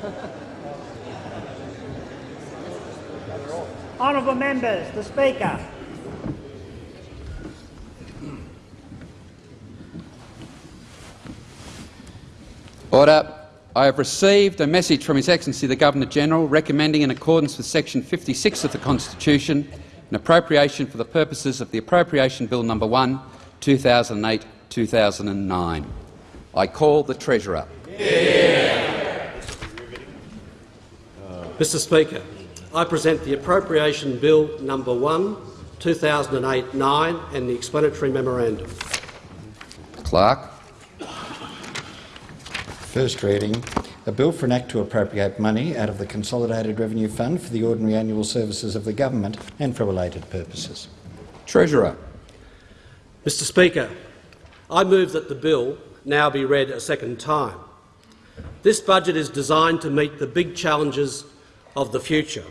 Honourable members, the Speaker. Order. I have received a message from His Excellency the Governor-General recommending, in accordance with section 56 of the Constitution, an appropriation for the purposes of the Appropriation Bill No. 1, 2008-2009. I call the Treasurer. Mr Speaker, I present the Appropriation Bill No. 1, 2008-9 and the explanatory memorandum. Clerk. First reading. A bill for an act to appropriate money out of the Consolidated Revenue Fund for the ordinary annual services of the government and for related purposes. Treasurer. Mr Speaker, I move that the bill now be read a second time. This budget is designed to meet the big challenges of the future.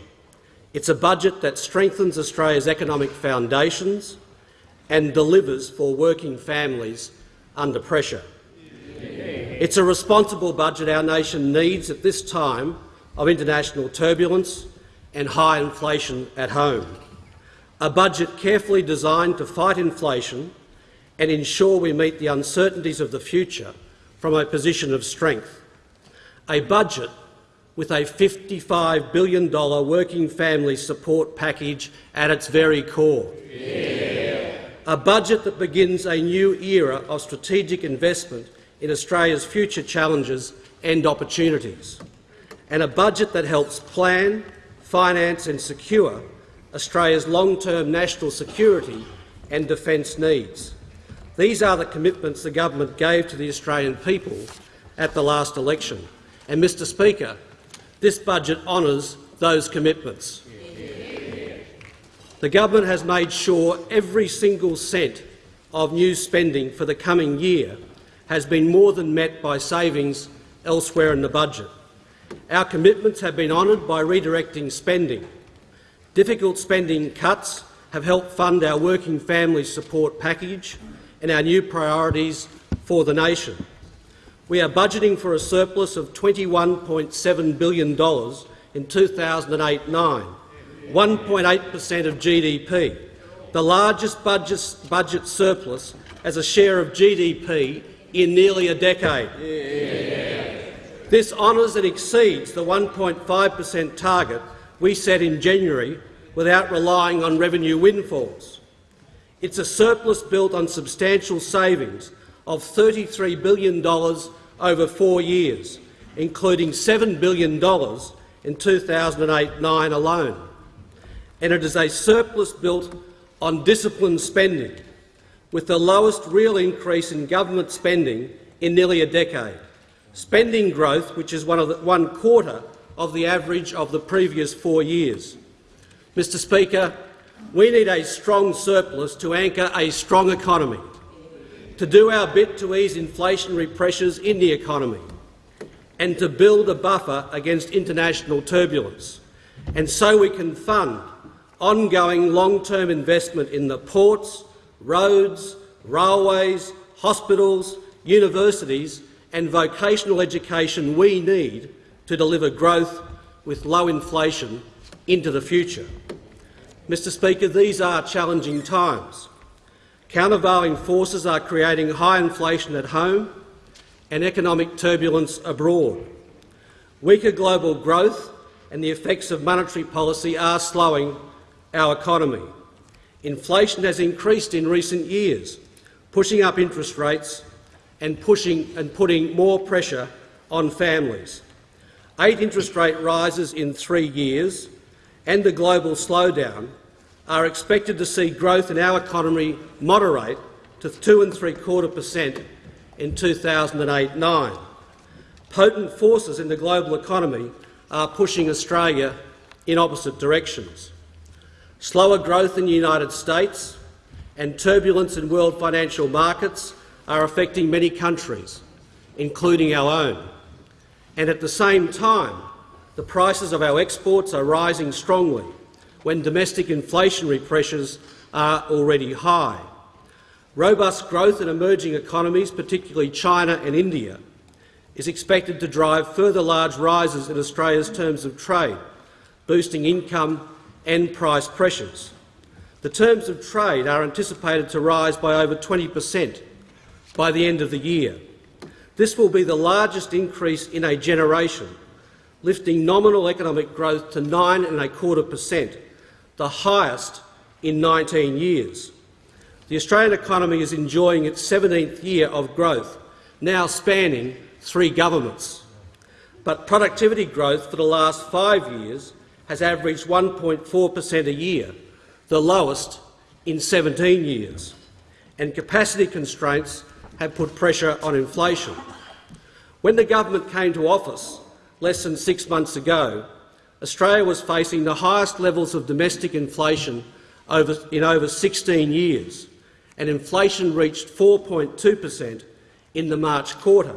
It's a budget that strengthens Australia's economic foundations and delivers for working families under pressure. It's a responsible budget our nation needs at this time of international turbulence and high inflation at home. A budget carefully designed to fight inflation and ensure we meet the uncertainties of the future from a position of strength. A budget with a $55 billion working family support package at its very core. Yeah. A budget that begins a new era of strategic investment in Australia's future challenges and opportunities, and a budget that helps plan, finance and secure Australia's long-term national security and defence needs. These are the commitments the government gave to the Australian people at the last election. And, Mr Speaker, this budget honours those commitments. The government has made sure every single cent of new spending for the coming year has been more than met by savings elsewhere in the budget. Our commitments have been honoured by redirecting spending. Difficult spending cuts have helped fund our working family support package and our new priorities for the nation. We are budgeting for a surplus of $21.7 billion in 2008-9, 1.8 per cent of GDP, the largest budget, surplus as a share of GDP in nearly a decade. This honours and exceeds the 1.5 per cent target we set in January without relying on revenue windfalls. It's a surplus built on substantial savings of $33 billion over four years, including $7 billion in 2008-9 alone. And it is a surplus built on disciplined spending, with the lowest real increase in government spending in nearly a decade. Spending growth, which is one, the, one quarter of the average of the previous four years. Mr Speaker, we need a strong surplus to anchor a strong economy, to do our bit to ease inflationary pressures in the economy, and to build a buffer against international turbulence, and so we can fund ongoing long-term investment in the ports, roads, railways, hospitals, universities and vocational education we need to deliver growth with low inflation into the future. Mr Speaker, these are challenging times. Countervailing forces are creating high inflation at home and economic turbulence abroad. Weaker global growth and the effects of monetary policy are slowing our economy. Inflation has increased in recent years, pushing up interest rates and, pushing, and putting more pressure on families. Eight interest rate rises in three years and the global slowdown are expected to see growth in our economy moderate to two and three quarter per cent in 2008-9. Potent forces in the global economy are pushing Australia in opposite directions. Slower growth in the United States and turbulence in world financial markets are affecting many countries, including our own. And at the same time, the prices of our exports are rising strongly when domestic inflationary pressures are already high. Robust growth in emerging economies, particularly China and India, is expected to drive further large rises in Australia's terms of trade, boosting income and price pressures. The terms of trade are anticipated to rise by over 20 per cent by the end of the year. This will be the largest increase in a generation, lifting nominal economic growth to 9.25 per cent, the highest in 19 years. The Australian economy is enjoying its 17th year of growth, now spanning three governments. But productivity growth for the last five years has averaged 1.4 per cent a year, the lowest in 17 years, and capacity constraints have put pressure on inflation. When the government came to office less than six months ago, Australia was facing the highest levels of domestic inflation over, in over 16 years, and inflation reached 4.2 per cent in the March quarter.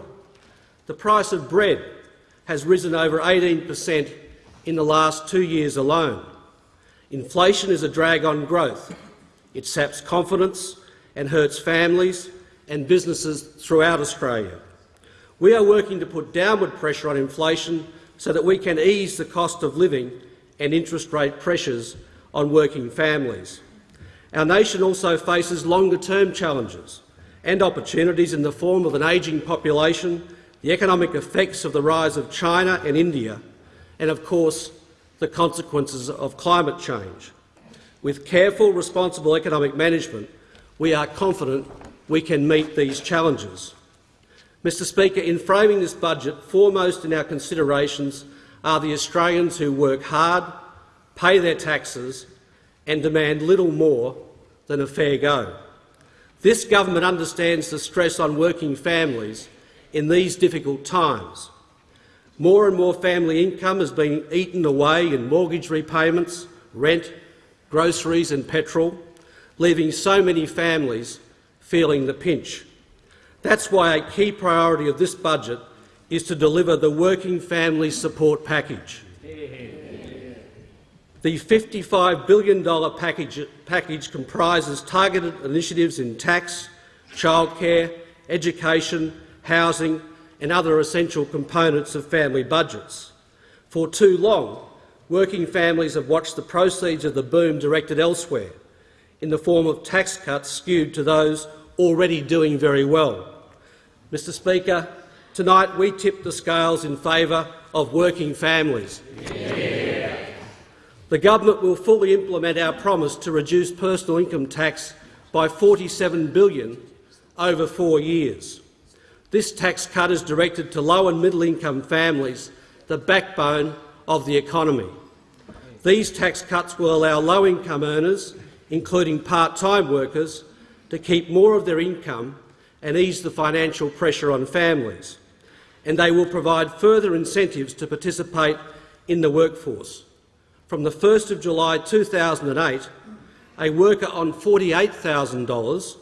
The price of bread has risen over 18 per cent in the last two years alone. Inflation is a drag on growth. It saps confidence and hurts families and businesses throughout Australia. We are working to put downward pressure on inflation so that we can ease the cost of living and interest rate pressures on working families. Our nation also faces longer-term challenges and opportunities in the form of an ageing population, the economic effects of the rise of China and India, and, of course, the consequences of climate change. With careful, responsible economic management, we are confident we can meet these challenges. Mr Speaker, in framing this budget, foremost in our considerations are the Australians who work hard, pay their taxes and demand little more than a fair go. This government understands the stress on working families in these difficult times. More and more family income is being eaten away in mortgage repayments, rent, groceries and petrol, leaving so many families feeling the pinch. That's why a key priority of this budget is to deliver the Working Family Support Package. The $55 billion package, package, comprises targeted initiatives in tax, childcare, education, housing and other essential components of family budgets. For too long, working families have watched the proceeds of the boom directed elsewhere, in the form of tax cuts skewed to those already doing very well. Mr Speaker, tonight we tip the scales in favour of working families. Yeah. The government will fully implement our promise to reduce personal income tax by 47 billion over four years. This tax cut is directed to low and middle income families, the backbone of the economy. These tax cuts will allow low-income earners, including part-time workers, to keep more of their income and ease the financial pressure on families. And they will provide further incentives to participate in the workforce. From the 1st of July 2008, a worker on $48,000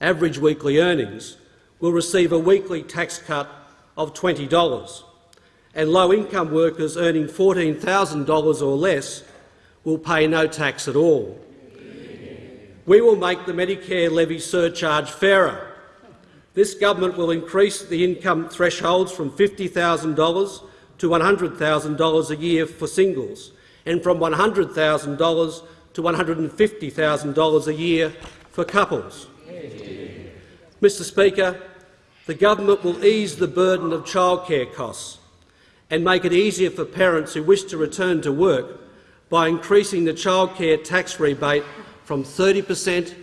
average weekly earnings will receive a weekly tax cut of $20, and low-income workers earning $14,000 or less will pay no tax at all. We will make the Medicare levy surcharge fairer. This government will increase the income thresholds from $50,000 to $100,000 a year for singles and from $100,000 to $150,000 a year for couples. Mr Speaker, the government will ease the burden of childcare costs and make it easier for parents who wish to return to work by increasing the childcare tax rebate from 30 per cent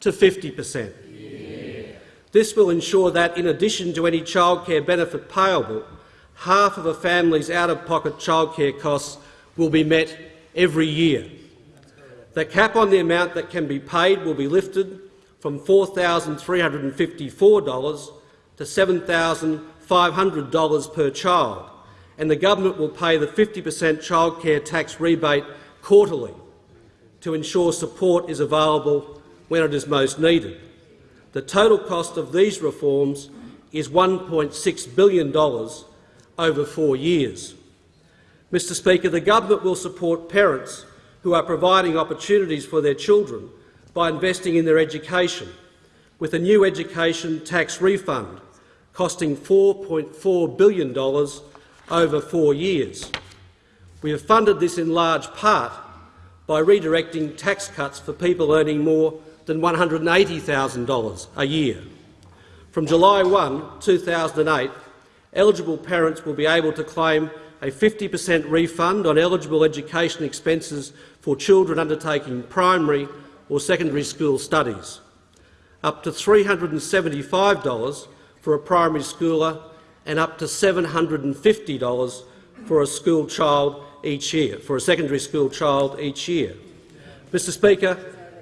to 50 per cent. This will ensure that, in addition to any childcare benefit payable, half of a family's out-of-pocket childcare costs will be met every year. The cap on the amount that can be paid will be lifted from $4,354 to $7,500 per child, and the government will pay the 50 per cent childcare tax rebate quarterly to ensure support is available when it is most needed. The total cost of these reforms is $1.6 billion over four years. Mr Speaker, the government will support parents who are providing opportunities for their children by investing in their education with a new education tax refund costing $4.4 billion over four years. We have funded this in large part by redirecting tax cuts for people earning more than $180,000 a year. From July 1, 2008, eligible parents will be able to claim a 50 per cent refund on eligible education expenses for children undertaking primary or secondary school studies, up to $375 for a primary schooler and up to $750 for a school child each year, for a secondary school child each year. Mr Speaker,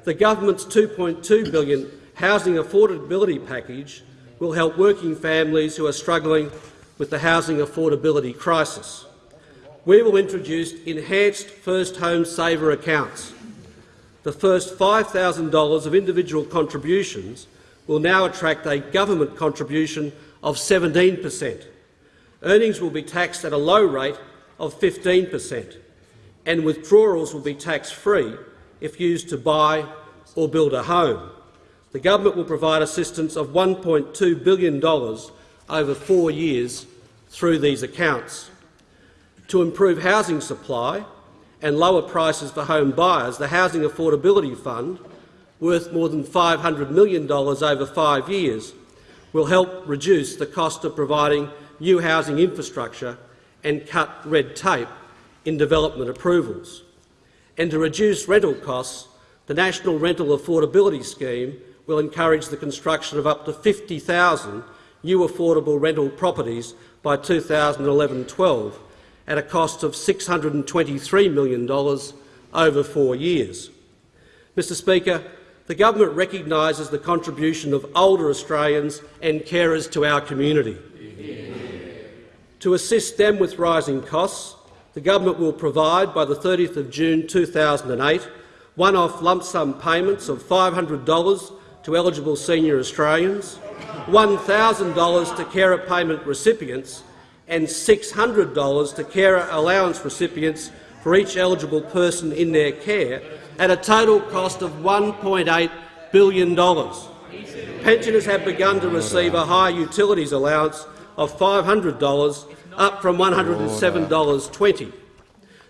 the government's 2.2 billion housing affordability package will help working families who are struggling with the housing affordability crisis. We will introduce enhanced First Home Saver accounts. The first $5,000 of individual contributions will now attract a government contribution of 17 per cent. Earnings will be taxed at a low rate of 15 per cent, and withdrawals will be tax-free if used to buy or build a home. The government will provide assistance of $1.2 billion over four years through these accounts. To improve housing supply and lower prices for home buyers, the Housing Affordability Fund, worth more than $500 million over five years, will help reduce the cost of providing new housing infrastructure and cut red tape in development approvals. And to reduce rental costs, the National Rental Affordability Scheme will encourage the construction of up to 50,000 new affordable rental properties by 2011-12 at a cost of $623 million over four years. Mr Speaker, the government recognises the contribution of older Australians and carers to our community. To assist them with rising costs, the government will provide, by the 30th of June 2008, one-off lump sum payments of $500 to eligible senior Australians, $1,000 to carer payment recipients and $600 to carer allowance recipients for each eligible person in their care, at a total cost of $1.8 billion. Pensioners have begun to receive a high utilities allowance of $500, up from $107.20.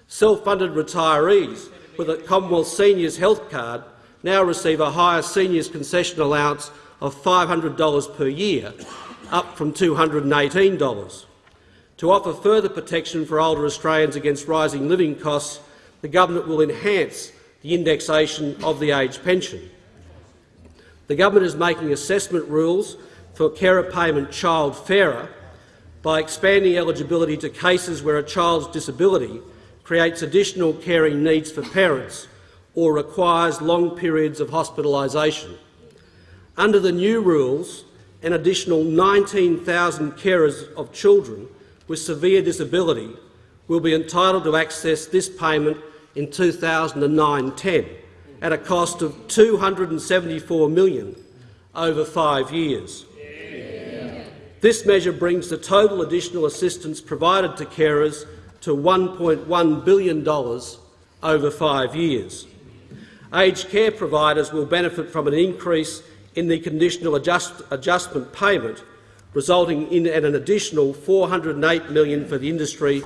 Self-funded retirees with a Commonwealth Seniors Health Card now receive a higher seniors concession allowance of $500 per year, up from $218. To offer further protection for older Australians against rising living costs, the government will enhance the indexation of the age pension. The government is making assessment rules for carer payment child fairer by expanding eligibility to cases where a child's disability creates additional caring needs for parents or requires long periods of hospitalisation. Under the new rules, an additional 19,000 carers of children with severe disability will be entitled to access this payment in 2009-10 at a cost of 274 million over five years. This measure brings the total additional assistance provided to carers to $1.1 billion over five years. Aged care providers will benefit from an increase in the conditional adjust adjustment payment, resulting in an additional 408 million for the industry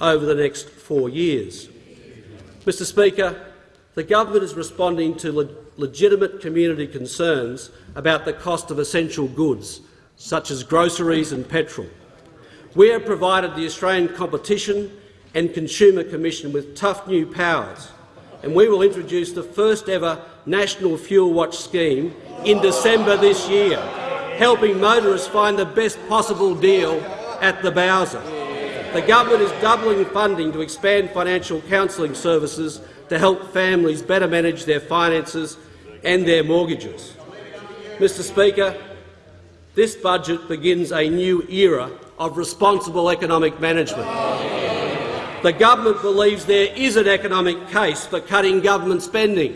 over the next four years. Mr Speaker, the government is responding to le legitimate community concerns about the cost of essential goods, such as groceries and petrol. We have provided the Australian Competition and Consumer Commission with tough new powers, and we will introduce the first-ever national fuel watch scheme in December this year, helping motorists find the best possible deal at the Bowser. The government is doubling funding to expand financial counselling services to help families better manage their finances and their mortgages. Mr Speaker, this budget begins a new era of responsible economic management. The government believes there is an economic case for cutting government spending.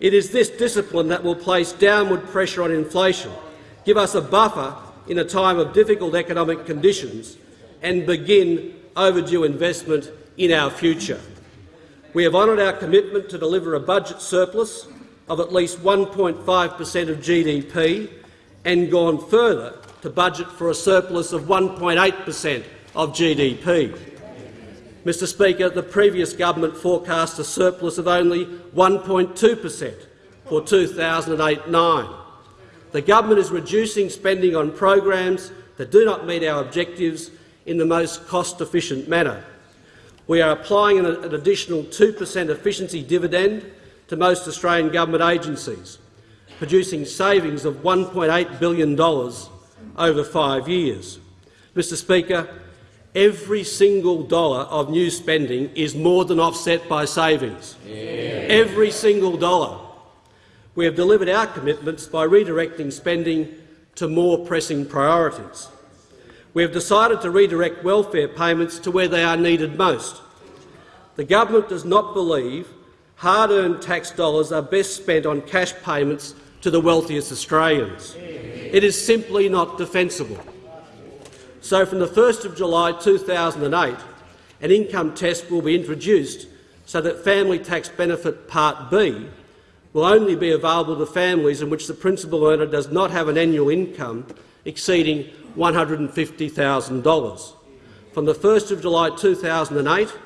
It is this discipline that will place downward pressure on inflation, give us a buffer in a time of difficult economic conditions and begin overdue investment in our future. We have honoured our commitment to deliver a budget surplus of at least 1.5 per cent of GDP and gone further to budget for a surplus of 1.8 per cent of GDP. Mr Speaker, the previous government forecast a surplus of only 1.2 per cent for 2008-9. The government is reducing spending on programs that do not meet our objectives in the most cost-efficient manner. We are applying an, an additional 2 per cent efficiency dividend to most Australian government agencies, producing savings of $1.8 billion over five years. Mr Speaker, every single dollar of new spending is more than offset by savings. Yeah. Every single dollar. We have delivered our commitments by redirecting spending to more pressing priorities. We have decided to redirect welfare payments to where they are needed most. The government does not believe hard-earned tax dollars are best spent on cash payments to the wealthiest Australians. It is simply not defensible. So from the 1st of July 2008, an income test will be introduced so that Family Tax Benefit Part B will only be available to families in which the principal earner does not have an annual income exceeding $150,000. From the 1st of July 2008,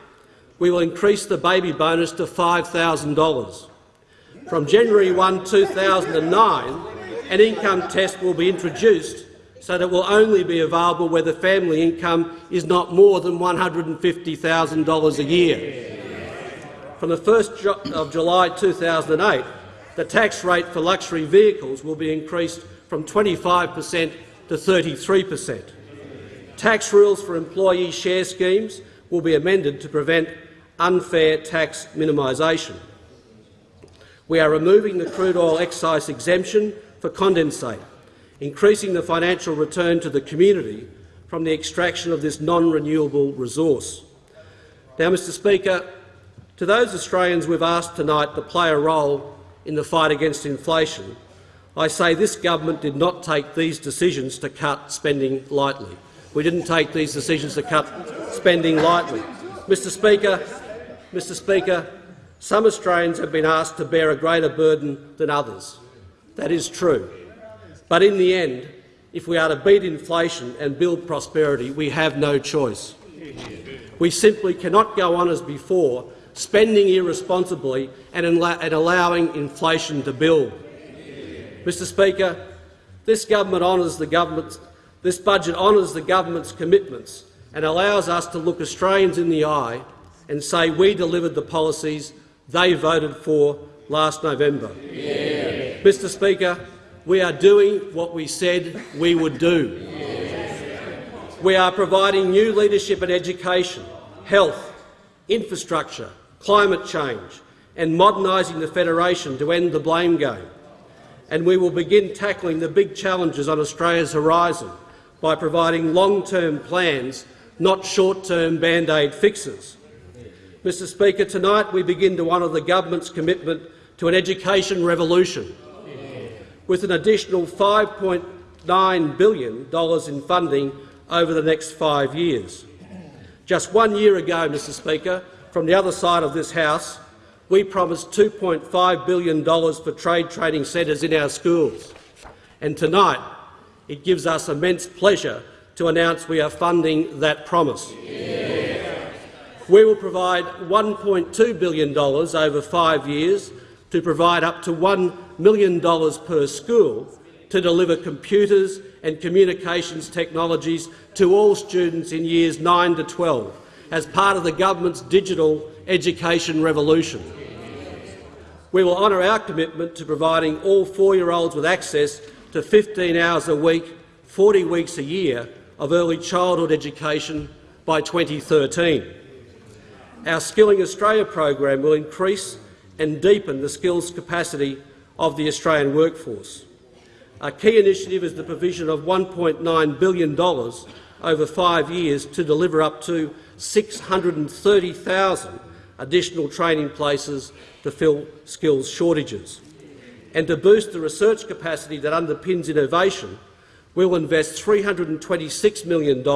we will increase the baby bonus to $5,000. From January 1, 2009, an income test will be introduced so that it will only be available where the family income is not more than $150,000 a year. From the 1st of July 2008, the tax rate for luxury vehicles will be increased from 25 per cent to 33 per cent. Tax rules for employee share schemes will be amended to prevent unfair tax minimisation. We are removing the crude oil excise exemption for condensate, increasing the financial return to the community from the extraction of this non-renewable resource. Now, Mr Speaker, to those Australians we've asked tonight to play a role in the fight against inflation, I say this government did not take these decisions to cut spending lightly. We didn't take these decisions to cut spending lightly. Mr Speaker, Mr Speaker, some Australians have been asked to bear a greater burden than others. That is true. But in the end, if we are to beat inflation and build prosperity, we have no choice. We simply cannot go on as before, spending irresponsibly and, and allowing inflation to build. Mr Speaker, this government honours the government's this budget honours the government's commitments and allows us to look Australians in the eye and say we delivered the policies they voted for last November. Mr Speaker, we are doing what we said we would do. We are providing new leadership in education, health, infrastructure, climate change and modernising the Federation to end the blame game. And we will begin tackling the big challenges on Australia's horizon by providing long-term plans, not short-term band-aid fixes. Mr Speaker, tonight we begin to honour the government's commitment to an education revolution, with an additional $5.9 billion in funding over the next five years. Just one year ago, Mr Speaker, from the other side of this House, we promised $2.5 billion for trade training centres in our schools. And tonight, it gives us immense pleasure to announce we are funding that promise. Yeah. We will provide $1.2 billion over five years to provide up to $1 million per school to deliver computers and communications technologies to all students in years 9 to 12 as part of the government's digital education revolution. We will honour our commitment to providing all four-year-olds with access to 15 hours a week, 40 weeks a year of early childhood education by 2013. Our Skilling Australia program will increase and deepen the skills capacity of the Australian workforce. A key initiative is the provision of $1.9 billion over five years to deliver up to 630,000 additional training places to fill skills shortages. And to boost the research capacity that underpins innovation, we will invest $326 million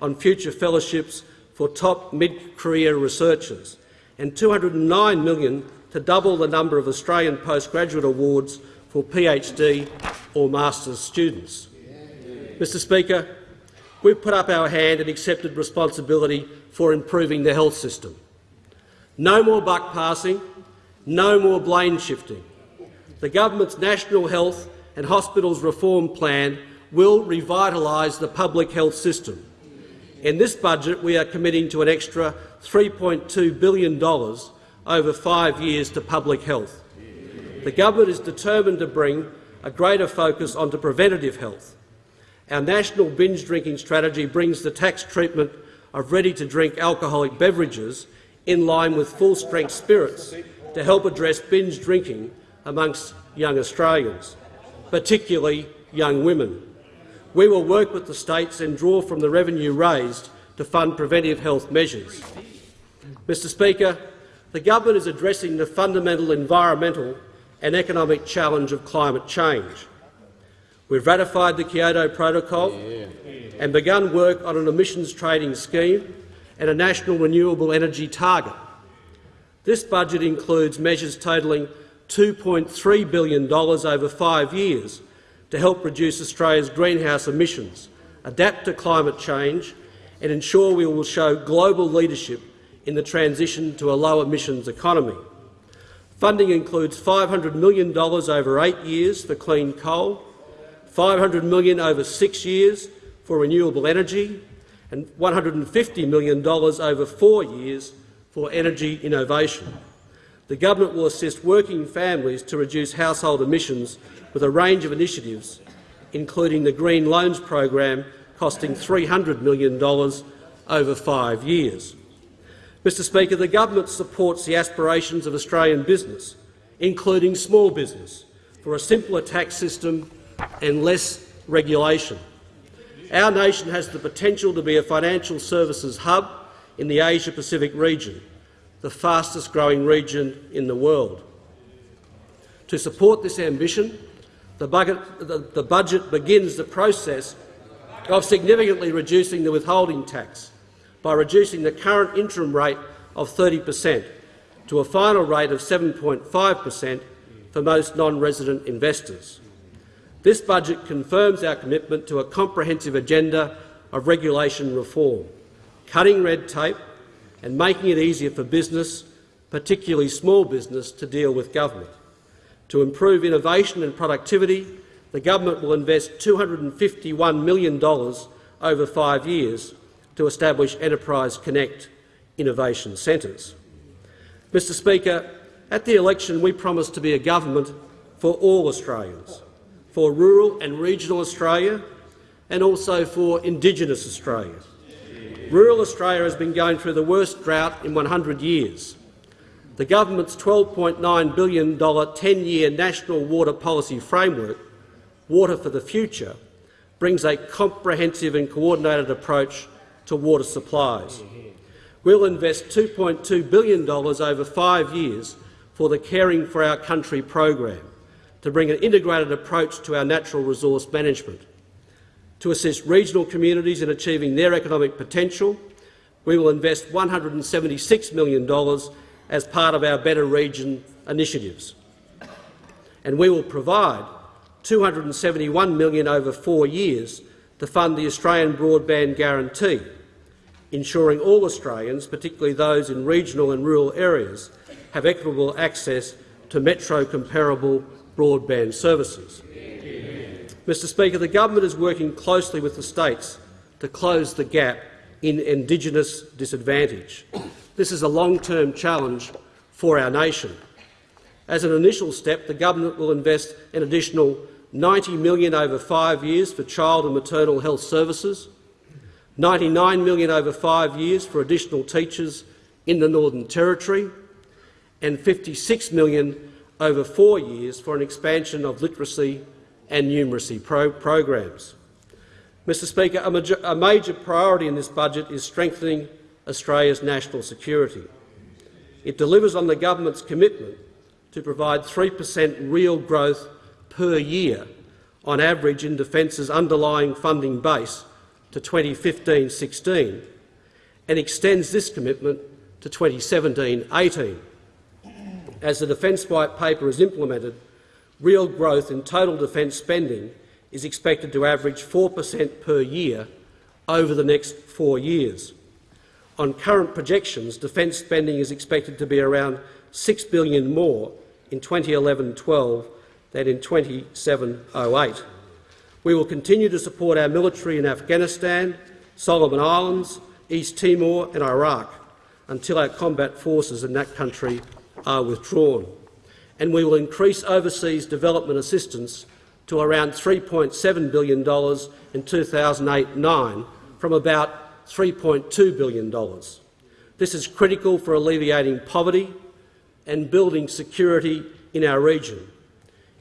on future fellowships for top mid-career researchers and 209 million to double the number of Australian postgraduate awards for PhD or master's students. Mr Speaker, we've put up our hand and accepted responsibility for improving the health system. No more buck passing, no more blame shifting. The government's National Health and Hospitals Reform Plan will revitalise the public health system. In this budget, we are committing to an extra $3.2 billion over five years to public health. The government is determined to bring a greater focus onto preventative health. Our national binge drinking strategy brings the tax treatment of ready-to-drink alcoholic beverages in line with full-strength spirits to help address binge drinking amongst young Australians, particularly young women. We will work with the states and draw from the revenue raised to fund preventive health measures. Mr Speaker, the government is addressing the fundamental environmental and economic challenge of climate change. We've ratified the Kyoto Protocol yeah. and begun work on an emissions trading scheme and a national renewable energy target. This budget includes measures totalling $2.3 billion over five years to help reduce Australia's greenhouse emissions, adapt to climate change and ensure we will show global leadership in the transition to a low-emissions economy. Funding includes $500 million over eight years for clean coal, 500 million over six years for renewable energy and $150 million over four years for energy innovation. The government will assist working families to reduce household emissions with a range of initiatives, including the Green Loans program costing $300 million over five years. Mr Speaker, the government supports the aspirations of Australian business, including small business, for a simpler tax system and less regulation. Our nation has the potential to be a financial services hub in the Asia-Pacific region, the fastest-growing region in the world. To support this ambition, the budget, the, the budget begins the process of significantly reducing the withholding tax by reducing the current interim rate of 30 per cent to a final rate of 7.5 per cent for most non-resident investors. This budget confirms our commitment to a comprehensive agenda of regulation reform, cutting red tape and making it easier for business, particularly small business, to deal with government. To improve innovation and productivity, the government will invest $251 million over five years to establish Enterprise Connect innovation centres. Mr Speaker, at the election we promised to be a government for all Australians for rural and regional Australia and also for Indigenous Australia. Rural Australia has been going through the worst drought in 100 years. The government's $12.9 billion 10-year national water policy framework, Water for the Future, brings a comprehensive and coordinated approach to water supplies. We'll invest $2.2 billion over five years for the Caring for Our Country program to bring an integrated approach to our natural resource management. To assist regional communities in achieving their economic potential, we will invest $176 million as part of our Better Region initiatives. And we will provide 271 million over four years to fund the Australian Broadband Guarantee, ensuring all Australians, particularly those in regional and rural areas, have equitable access to metro-comparable broadband services. Mr Speaker, the government is working closely with the states to close the gap in Indigenous disadvantage. This is a long-term challenge for our nation. As an initial step, the government will invest an additional 90 million over five years for child and maternal health services, 99 million over five years for additional teachers in the Northern Territory, and 56 million over four years for an expansion of literacy and numeracy pro programs. Mr Speaker, a, major, a major priority in this budget is strengthening Australia's national security. It delivers on the government's commitment to provide 3 per cent real growth per year on average in Defence's underlying funding base to 2015-16 and extends this commitment to 2017-18 as the Defence White Paper is implemented, real growth in total defence spending is expected to average 4 per cent per year over the next four years. On current projections, defence spending is expected to be around 6 billion more in 2011-12 than in 27-08. We will continue to support our military in Afghanistan, Solomon Islands, East Timor and Iraq until our combat forces in that country are withdrawn. And we will increase overseas development assistance to around $3.7 billion in 2008-9 from about $3.2 billion. This is critical for alleviating poverty and building security in our region.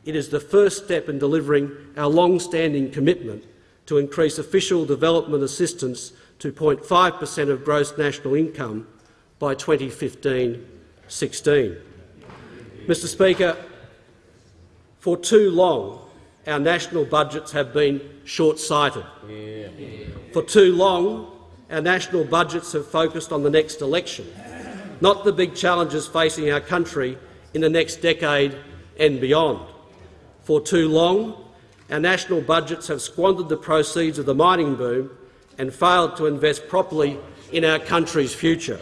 It is the first step in delivering our long-standing commitment to increase official development assistance to 0.5 per cent of gross national income by 2015-16. Mr Speaker, for too long our national budgets have been short-sighted. Yeah. For too long our national budgets have focused on the next election, not the big challenges facing our country in the next decade and beyond. For too long our national budgets have squandered the proceeds of the mining boom and failed to invest properly in our country's future.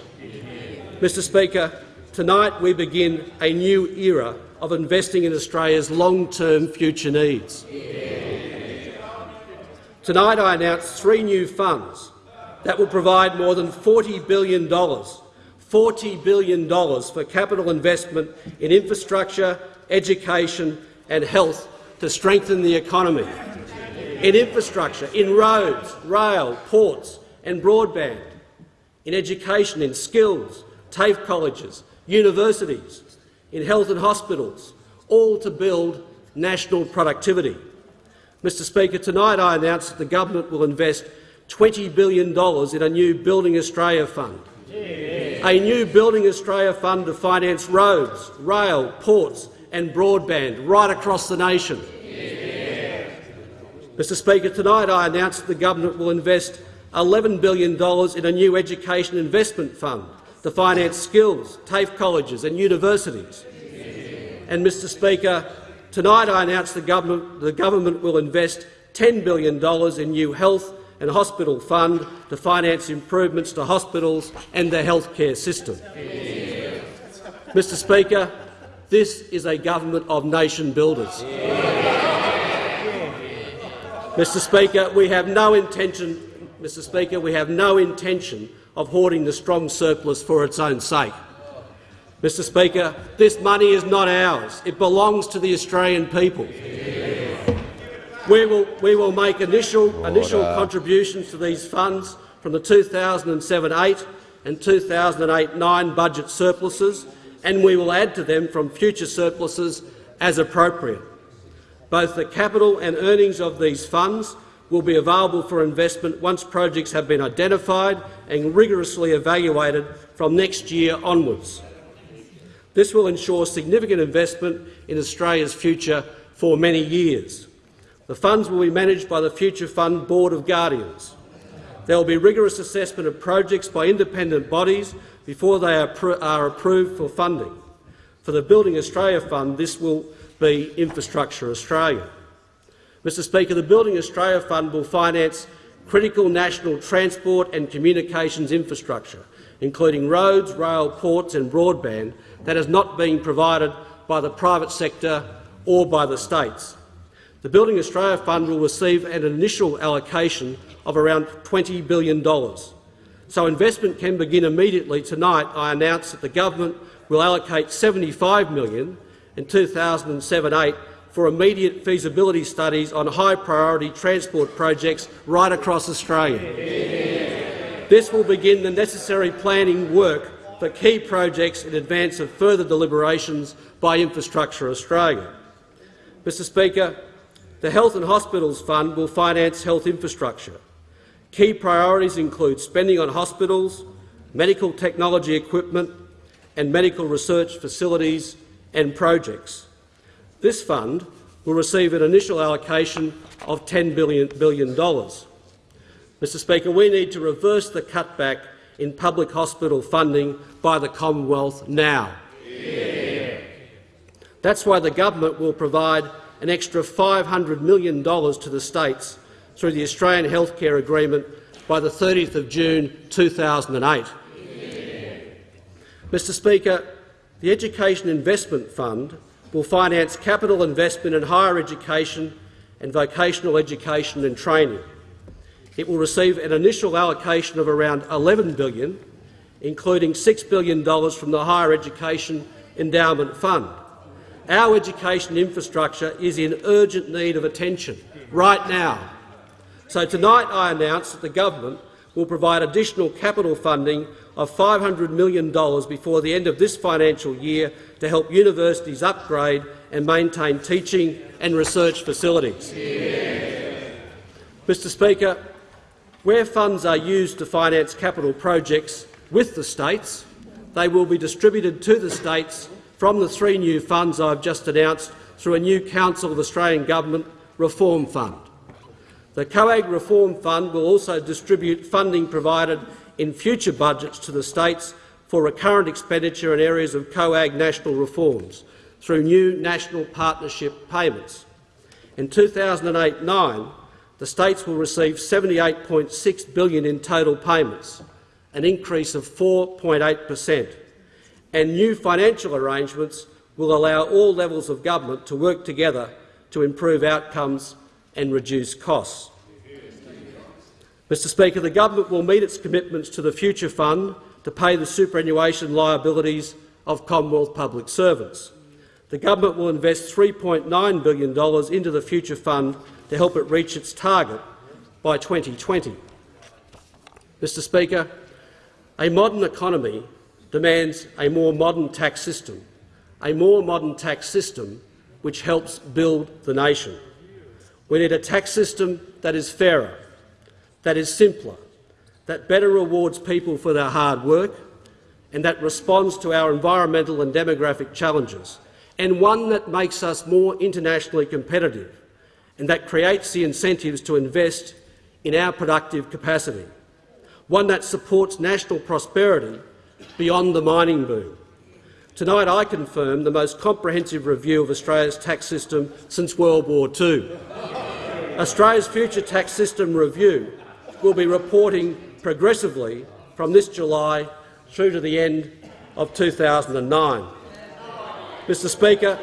Mr Speaker, tonight we begin a new era of investing in Australia's long-term future needs. Tonight I announce three new funds that will provide more than $40 billion, $40 billion for capital investment in infrastructure, education and health to strengthen the economy, in infrastructure, in roads, rail, ports and broadband, in education, in skills, TAFE colleges, universities, in health and hospitals, all to build national productivity. Mr Speaker, tonight I announce that the government will invest $20 billion in a new Building Australia fund, a new Building Australia fund to finance roads, rail, ports and broadband right across the nation. Mr Speaker, tonight I announce that the government will invest $11 billion in a new education investment fund to finance skills, TAFE colleges and universities. And, Mr Speaker, tonight I announce the government, the government will invest $10 billion in new health and hospital fund to finance improvements to hospitals and the healthcare system. Mr Speaker, this is a government of nation builders. Mr Speaker, we have no intention Mr Speaker, we have no intention of hoarding the strong surplus for its own sake. Mr Speaker, this money is not ours. It belongs to the Australian people. We will, we will make initial, initial contributions to these funds from the 2007-8 and 2008-9 budget surpluses, and we will add to them from future surpluses as appropriate. Both the capital and earnings of these funds will be available for investment once projects have been identified and rigorously evaluated from next year onwards. This will ensure significant investment in Australia's future for many years. The funds will be managed by the Future Fund Board of Guardians. There will be rigorous assessment of projects by independent bodies before they are, are approved for funding. For the Building Australia Fund, this will be Infrastructure Australia. Mr Speaker, the Building Australia Fund will finance critical national transport and communications infrastructure, including roads, rail, ports and broadband, that is not being provided by the private sector or by the states. The Building Australia Fund will receive an initial allocation of around $20 billion. So investment can begin immediately. Tonight I announce that the government will allocate 75 million in 2007-8 for immediate feasibility studies on high-priority transport projects right across Australia. This will begin the necessary planning work for key projects in advance of further deliberations by Infrastructure Australia. Mr Speaker, the Health and Hospitals Fund will finance health infrastructure. Key priorities include spending on hospitals, medical technology equipment and medical research facilities and projects. This fund will receive an initial allocation of $10 billion. Mr Speaker, we need to reverse the cutback in public hospital funding by the Commonwealth now. Yeah. That's why the government will provide an extra $500 million to the states through the Australian Healthcare Agreement by the 30th of June 2008. Mr Speaker, the Education Investment Fund will finance capital investment in higher education and vocational education and training. It will receive an initial allocation of around 11 billion, including $6 billion from the Higher Education Endowment Fund. Our education infrastructure is in urgent need of attention right now. So tonight I announce that the government will provide additional capital funding of $500 million before the end of this financial year to help universities upgrade and maintain teaching and research facilities. Yeah. Mr Speaker, where funds are used to finance capital projects with the states, they will be distributed to the states from the three new funds I have just announced through a new Council of Australian Government Reform Fund. The COAG Reform Fund will also distribute funding provided in future budgets to the states for recurrent expenditure in areas of COAG national reforms through new national partnership payments. In 2008-9, the states will receive 78.6 billion in total payments, an increase of 4.8 per cent, and new financial arrangements will allow all levels of government to work together to improve outcomes and reduce costs. Mr Speaker, the government will meet its commitments to the Future Fund to pay the superannuation liabilities of Commonwealth public servants. The government will invest $3.9 billion into the Future Fund to help it reach its target by 2020. Mr Speaker, a modern economy demands a more modern tax system, a more modern tax system which helps build the nation. We need a tax system that is fairer, that is simpler, that better rewards people for their hard work and that responds to our environmental and demographic challenges, and one that makes us more internationally competitive and that creates the incentives to invest in our productive capacity, one that supports national prosperity beyond the mining boom. Tonight I confirm the most comprehensive review of Australia's tax system since World War II. Australia's future tax system review will be reporting progressively from this July through to the end of 2009. Mr Speaker,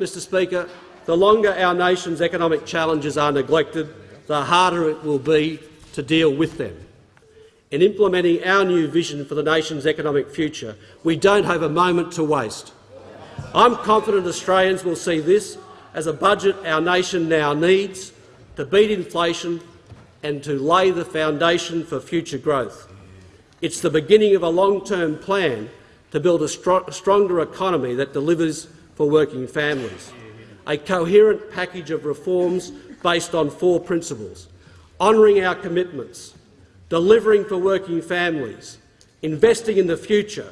Mr Speaker, the longer our nation's economic challenges are neglected, the harder it will be to deal with them. In implementing our new vision for the nation's economic future, we don't have a moment to waste. I'm confident Australians will see this as a budget our nation now needs to beat inflation and to lay the foundation for future growth. It's the beginning of a long-term plan to build a str stronger economy that delivers for working families. A coherent package of reforms based on four principles honouring our commitments, delivering for working families, investing in the future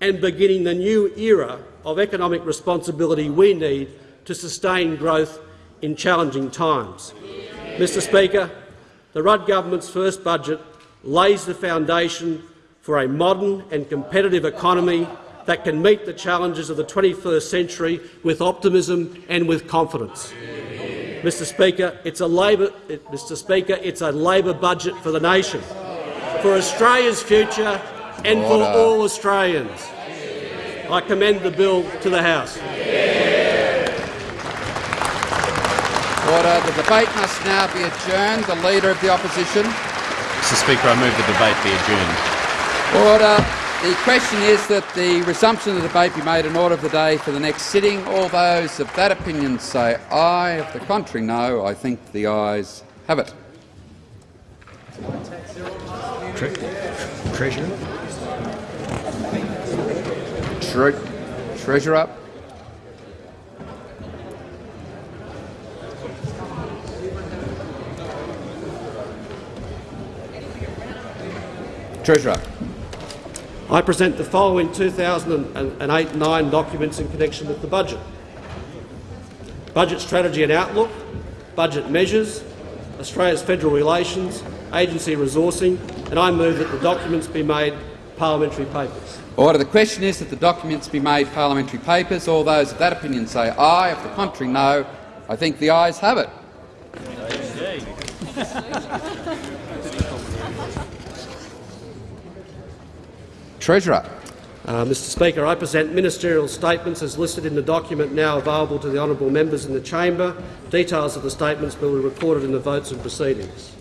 and beginning the new era of economic responsibility we need to sustain growth in challenging times. Mr Speaker, the Rudd government's first budget lays the foundation for a modern and competitive economy that can meet the challenges of the 21st century with optimism and with confidence. Mr Speaker, it's a Labor, Mr Speaker, it's a Labor budget for the nation, for Australia's future and Order. for all Australians. I commend the bill to the House. Order. The debate must now be adjourned. The Leader of the Opposition. Mr Speaker, I move the debate be adjourned. Order. The question is that the resumption of the debate be made an order of the day for the next sitting. All those of that opinion say aye. Of the contrary, no. I think the ayes have it. Tre Treasurer. Tre Treasurer. Treasurer. I present the following 2008-9 documents in connection with the budget. Budget Strategy and Outlook, Budget Measures, Australia's Federal Relations, Agency Resourcing, and I move that the documents be made parliamentary papers. Order. The question is that the documents be made parliamentary papers. All those of that opinion say aye. If the contrary, no. I think the ayes have it. Treasurer. Uh, Mr Speaker, I present ministerial statements as listed in the document now available to the honourable members in the chamber. Details of the statements will be recorded in the votes and proceedings.